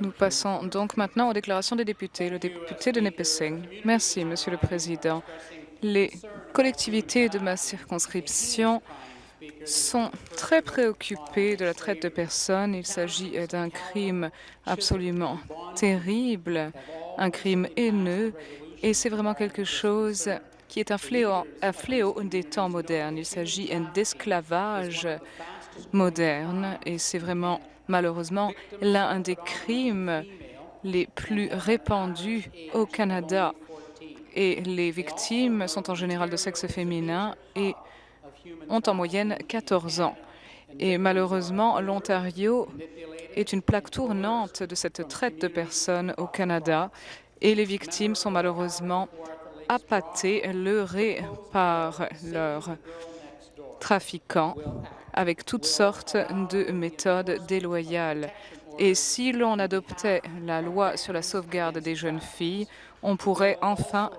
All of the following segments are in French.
Nous passons donc maintenant aux déclarations des députés. Le député de Nipissing. Merci, Monsieur le Président. Les collectivités de ma circonscription sont très préoccupées de la traite de personnes. Il s'agit d'un crime absolument terrible, un crime haineux, et c'est vraiment quelque chose qui est un fléau, un fléau des temps modernes. Il s'agit d'esclavage moderne et c'est vraiment malheureusement l'un des crimes les plus répandus au Canada. Et les victimes sont en général de sexe féminin et ont en moyenne 14 ans. Et malheureusement, l'Ontario est une plaque tournante de cette traite de personnes au Canada et les victimes sont malheureusement appâtées, leurrées par leurs trafiquants avec toutes sortes de méthodes déloyales. Et si l'on adoptait la loi sur la sauvegarde des jeunes filles, on pourrait enfin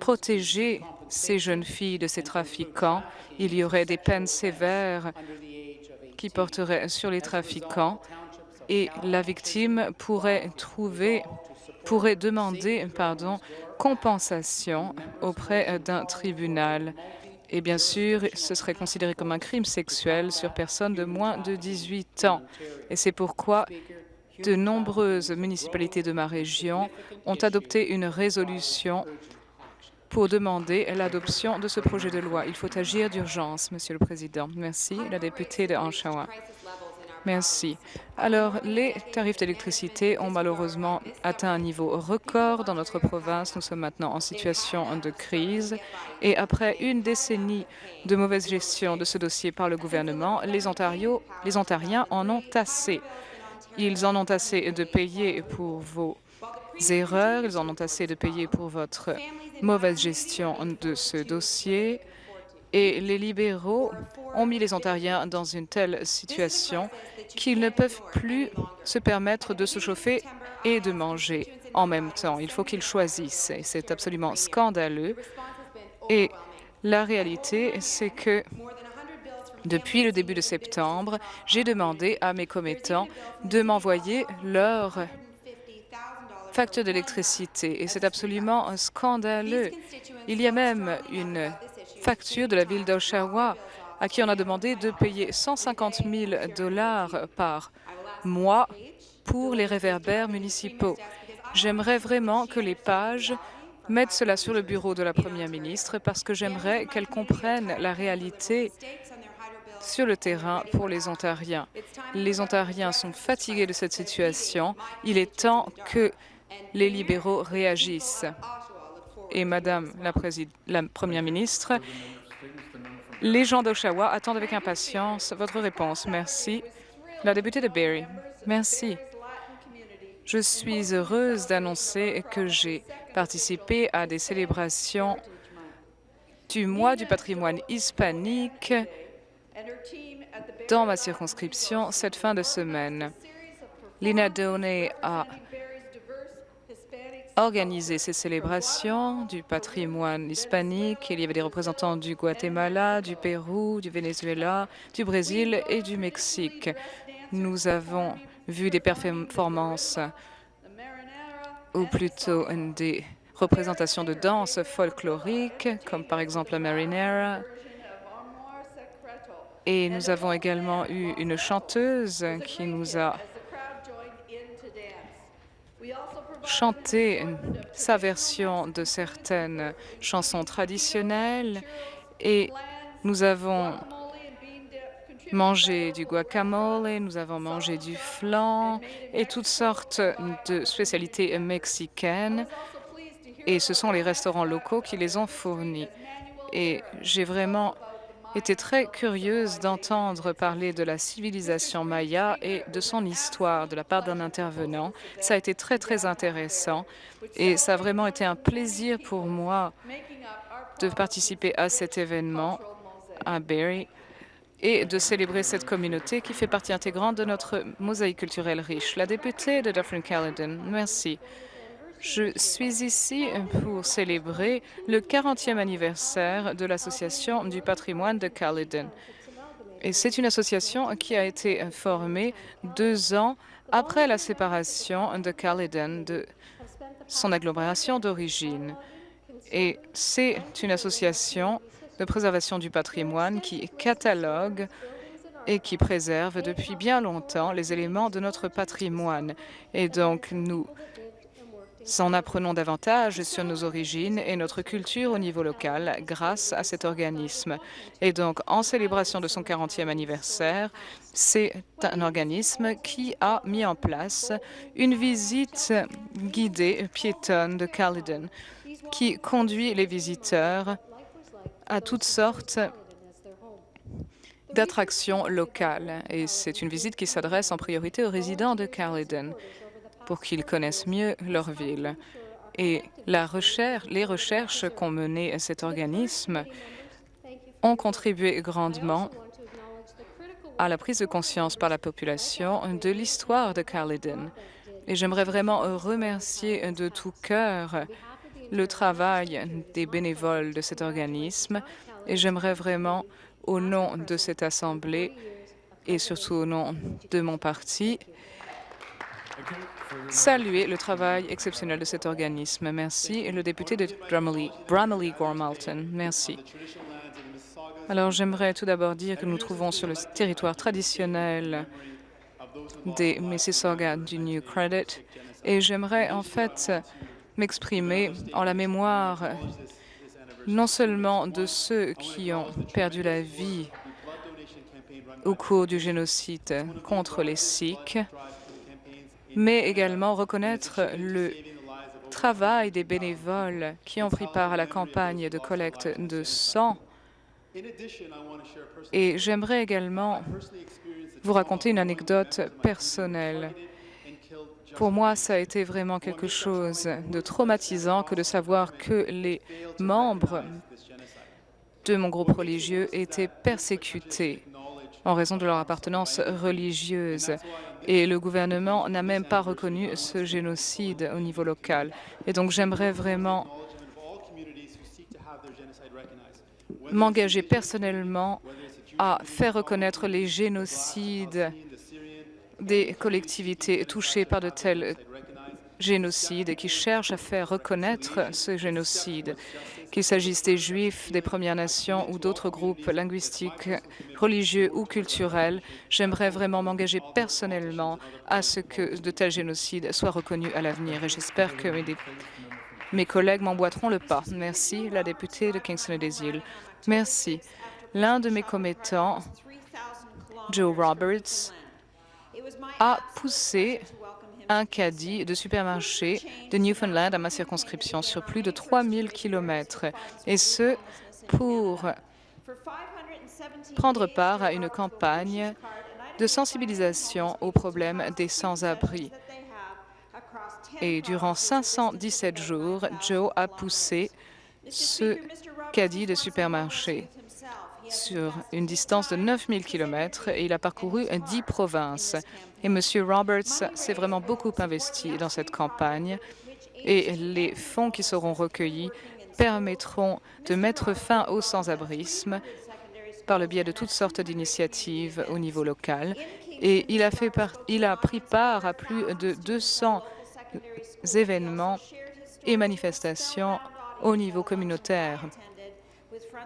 protéger ces jeunes filles de ces trafiquants. Il y aurait des peines sévères qui porteraient sur les trafiquants et la victime pourrait trouver pourrait demander pardon, compensation auprès d'un tribunal. Et bien sûr, ce serait considéré comme un crime sexuel sur personne de moins de 18 ans. Et c'est pourquoi de nombreuses municipalités de ma région ont adopté une résolution pour demander l'adoption de ce projet de loi. Il faut agir d'urgence, Monsieur le Président. Merci. La députée de Oshawa. Merci. Alors, les tarifs d'électricité ont malheureusement atteint un niveau record dans notre province. Nous sommes maintenant en situation de crise. Et après une décennie de mauvaise gestion de ce dossier par le gouvernement, les, Ontariens en ont assez. Ils en ont assez de payer pour vos erreurs, ils en ont assez de payer pour votre mauvaise gestion de ce dossier. Et les libéraux ont mis les Ontariens dans une telle situation qu'ils ne peuvent plus se permettre de se chauffer et de manger en même temps. Il faut qu'ils choisissent. C'est absolument scandaleux. Et la réalité, c'est que depuis le début de septembre, j'ai demandé à mes commettants de m'envoyer leur facture d'électricité. Et c'est absolument scandaleux. Il y a même une facture de la ville d'Oshawa à qui on a demandé de payer 150 000 dollars par mois pour les réverbères municipaux. J'aimerais vraiment que les pages mettent cela sur le bureau de la Première ministre parce que j'aimerais qu'elle comprenne la réalité sur le terrain pour les Ontariens. Les Ontariens sont fatigués de cette situation. Il est temps que les libéraux réagissent et Madame la, Première ministre, les gens d'Oshawa attendent avec impatience votre réponse. Merci. La députée de Barrie. Merci. Je suis heureuse d'annoncer que j'ai participé à des célébrations du mois du patrimoine hispanique dans ma circonscription cette fin de semaine. Lina Doney a organisé ces célébrations du patrimoine hispanique. Il y avait des représentants du Guatemala, du Pérou, du Venezuela, du Brésil et du Mexique. Nous avons vu des performances, ou plutôt des représentations de danse folklorique, comme par exemple la marinera. Et nous avons également eu une chanteuse qui nous a chanter sa version de certaines chansons traditionnelles et nous avons mangé du guacamole, nous avons mangé du flan et toutes sortes de spécialités mexicaines et ce sont les restaurants locaux qui les ont fournis. Et j'ai vraiment était très curieuse d'entendre parler de la civilisation maya et de son histoire de la part d'un intervenant. Ça a été très, très intéressant et ça a vraiment été un plaisir pour moi de participer à cet événement à Barrie et de célébrer cette communauté qui fait partie intégrante de notre mosaïque culturelle riche. La députée de Dufferin-Caledon, merci. Je suis ici pour célébrer le 40e anniversaire de l'Association du patrimoine de Caledon. Et c'est une association qui a été formée deux ans après la séparation de Caledon de son agglomération d'origine. Et c'est une association de préservation du patrimoine qui catalogue et qui préserve depuis bien longtemps les éléments de notre patrimoine. Et donc, nous en apprenons davantage sur nos origines et notre culture au niveau local grâce à cet organisme. Et donc, en célébration de son 40e anniversaire, c'est un organisme qui a mis en place une visite guidée piétonne de Caledon qui conduit les visiteurs à toutes sortes d'attractions locales. Et c'est une visite qui s'adresse en priorité aux résidents de Caledon pour qu'ils connaissent mieux leur ville. Et la recherche, les recherches qu'ont menées cet organisme ont contribué grandement à la prise de conscience par la population de l'histoire de Caledon. Et j'aimerais vraiment remercier de tout cœur le travail des bénévoles de cet organisme et j'aimerais vraiment, au nom de cette Assemblée et surtout au nom de mon parti, saluer le travail exceptionnel de cet organisme. Merci. Et le député de Bramalea, Gormalton. Merci. Alors, j'aimerais tout d'abord dire que nous trouvons sur le territoire traditionnel des Mississauga du New Credit et j'aimerais en fait m'exprimer en la mémoire non seulement de ceux qui ont perdu la vie au cours du génocide contre les Sikhs, mais également reconnaître le travail des bénévoles qui ont pris part à la campagne de collecte de sang. Et j'aimerais également vous raconter une anecdote personnelle. Pour moi, ça a été vraiment quelque chose de traumatisant que de savoir que les membres de mon groupe religieux étaient persécutés en raison de leur appartenance religieuse. Et le gouvernement n'a même pas reconnu ce génocide au niveau local. Et donc j'aimerais vraiment m'engager personnellement à faire reconnaître les génocides des collectivités touchées par de tels génocides et qui cherchent à faire reconnaître ce génocide qu'il s'agisse des Juifs, des Premières Nations ou d'autres groupes linguistiques, religieux ou culturels, j'aimerais vraiment m'engager personnellement à ce que de tels génocides soient reconnus à l'avenir et j'espère que mes, mes collègues m'emboîteront le pas. Merci, la députée de Kingston et des Îles. Merci. L'un de mes commettants, Joe Roberts, a poussé un caddie de supermarché de Newfoundland à ma circonscription sur plus de 3000 kilomètres, et ce pour prendre part à une campagne de sensibilisation aux problèmes des sans-abri. Et durant 517 jours, Joe a poussé ce caddie de supermarché sur une distance de 9000 km et il a parcouru 10 provinces. Et M. Roberts s'est vraiment beaucoup investi dans cette campagne et les fonds qui seront recueillis permettront de mettre fin au sans-abrisme par le biais de toutes sortes d'initiatives au niveau local. Et il a, fait il a pris part à plus de 200 événements et manifestations au niveau communautaire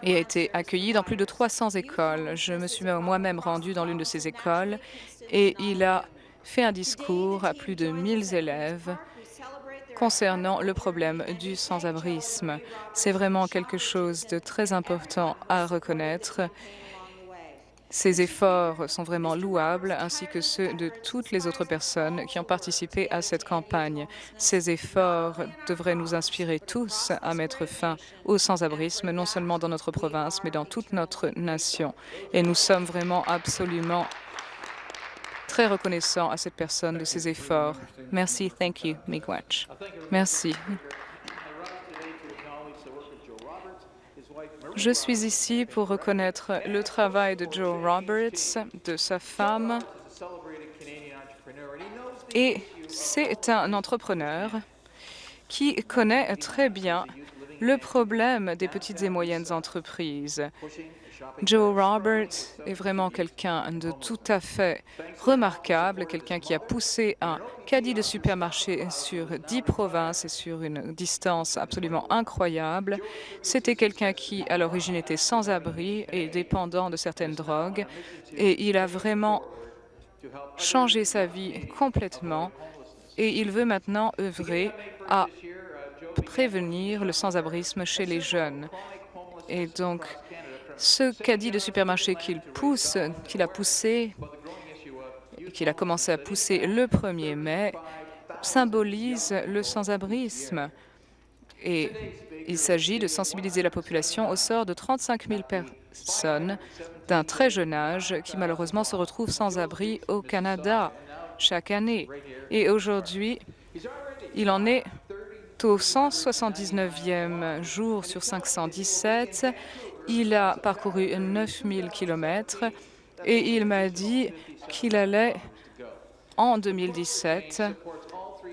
et a été accueilli dans plus de 300 écoles. Je me suis moi-même rendue dans l'une de ces écoles et il a fait un discours à plus de 1000 élèves concernant le problème du sans-abrisme. C'est vraiment quelque chose de très important à reconnaître ces efforts sont vraiment louables, ainsi que ceux de toutes les autres personnes qui ont participé à cette campagne. Ces efforts devraient nous inspirer tous à mettre fin au sans-abrisme, non seulement dans notre province, mais dans toute notre nation. Et nous sommes vraiment absolument très reconnaissants à cette personne de ses efforts. Merci. Thank you, Miigwech. Merci. Je suis ici pour reconnaître le travail de Joe Roberts, de sa femme, et c'est un entrepreneur qui connaît très bien le problème des petites et moyennes entreprises. Joe Roberts est vraiment quelqu'un de tout à fait remarquable, quelqu'un qui a poussé un caddie de supermarché sur dix provinces et sur une distance absolument incroyable. C'était quelqu'un qui, à l'origine, était sans abri et dépendant de certaines drogues, et il a vraiment changé sa vie complètement, et il veut maintenant œuvrer à prévenir le sans-abrisme chez les jeunes. Et donc, ce caddie de supermarché qu'il pousse, qu'il a poussé, qu'il a commencé à pousser le 1er mai, symbolise le sans-abrisme. Et il s'agit de sensibiliser la population au sort de 35 000 personnes d'un très jeune âge qui malheureusement se retrouvent sans abri au Canada chaque année. Et aujourd'hui, il en est au 179e jour sur 517. Il a parcouru 9000 kilomètres et il m'a dit qu'il allait, en 2017,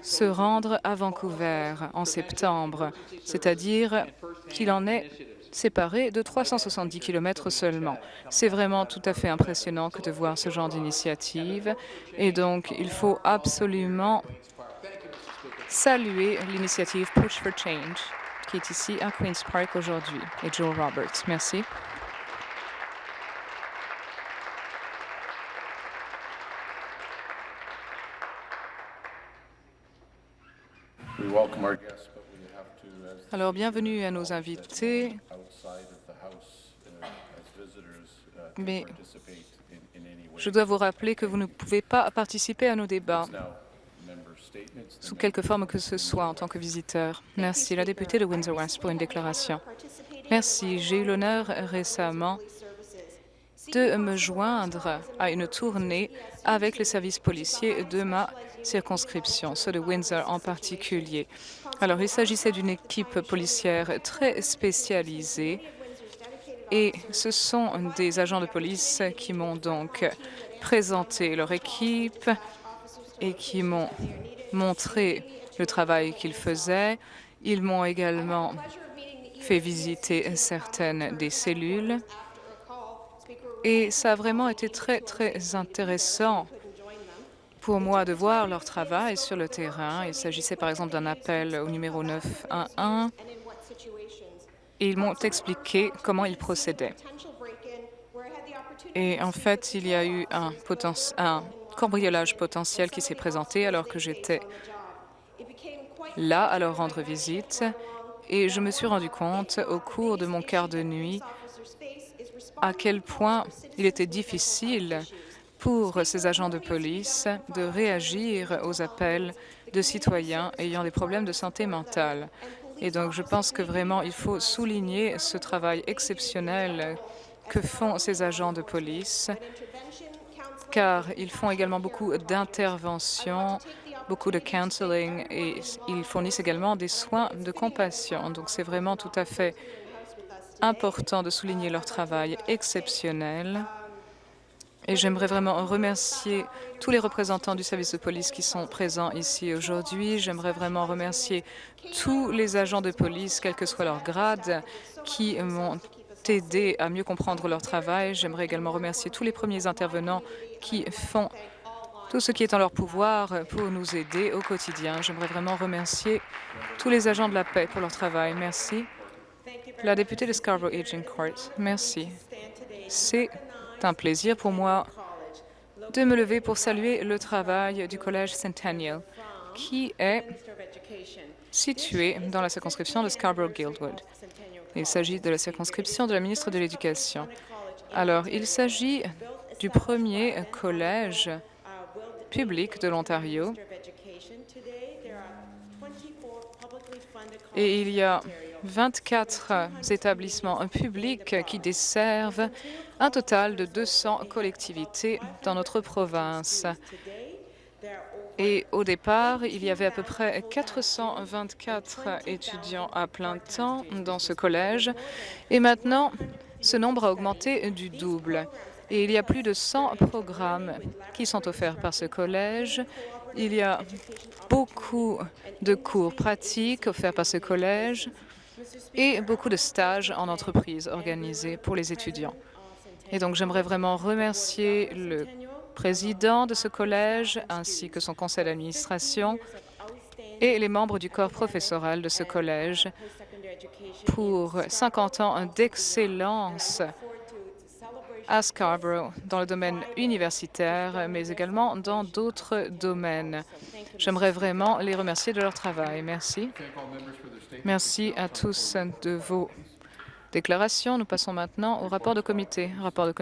se rendre à Vancouver en septembre, c'est-à-dire qu'il en est séparé de 370 km seulement. C'est vraiment tout à fait impressionnant que de voir ce genre d'initiative et donc il faut absolument saluer l'initiative Push for Change qui est ici à Queen's Park aujourd'hui, et Joe Roberts. Merci. Alors, bienvenue à nos invités. Mais je dois vous rappeler que vous ne pouvez pas participer à nos débats sous quelque forme que ce soit en tant que visiteur. Merci. La députée de Windsor-West pour une déclaration. Merci. J'ai eu l'honneur récemment de me joindre à une tournée avec les services policiers de ma circonscription, ceux de Windsor en particulier. Alors, il s'agissait d'une équipe policière très spécialisée et ce sont des agents de police qui m'ont donc présenté leur équipe et qui m'ont montré le travail qu'ils faisaient. Ils m'ont également fait visiter certaines des cellules. Et ça a vraiment été très, très intéressant pour moi de voir leur travail sur le terrain. Il s'agissait par exemple d'un appel au numéro 911 et ils m'ont expliqué comment ils procédaient. Et en fait, il y a eu un, un cambriolage potentiel qui s'est présenté alors que j'étais là à leur rendre visite et je me suis rendu compte au cours de mon quart de nuit à quel point il était difficile pour ces agents de police de réagir aux appels de citoyens ayant des problèmes de santé mentale. Et donc, je pense que vraiment, il faut souligner ce travail exceptionnel que font ces agents de police car ils font également beaucoup d'interventions, beaucoup de counseling et ils fournissent également des soins de compassion. Donc c'est vraiment tout à fait important de souligner leur travail exceptionnel. Et j'aimerais vraiment remercier tous les représentants du service de police qui sont présents ici aujourd'hui. J'aimerais vraiment remercier tous les agents de police, quel que soit leur grade, qui m'ont aidé à mieux comprendre leur travail. J'aimerais également remercier tous les premiers intervenants qui font tout ce qui est en leur pouvoir pour nous aider au quotidien. J'aimerais vraiment remercier tous les agents de la paix pour leur travail. Merci. La députée de Scarborough Aging Court, merci. C'est un plaisir pour moi de me lever pour saluer le travail du Collège Centennial, qui est situé dans la circonscription de Scarborough-Guildwood. Il s'agit de la circonscription de la ministre de l'Éducation. Alors, il s'agit du premier collège public de l'Ontario. Et il y a 24 établissements publics qui desservent un total de 200 collectivités dans notre province. Et au départ, il y avait à peu près 424 étudiants à plein temps dans ce collège. Et maintenant, ce nombre a augmenté du double. Et il y a plus de 100 programmes qui sont offerts par ce collège. Il y a beaucoup de cours pratiques offerts par ce collège. et beaucoup de stages en entreprise organisés pour les étudiants. Et donc, j'aimerais vraiment remercier le président de ce collège ainsi que son conseil d'administration et les membres du corps professoral de ce collège pour 50 ans d'excellence à Scarborough dans le domaine universitaire, mais également dans d'autres domaines. J'aimerais vraiment les remercier de leur travail. Merci. Merci à tous de vos déclarations. Nous passons maintenant au rapport de comité.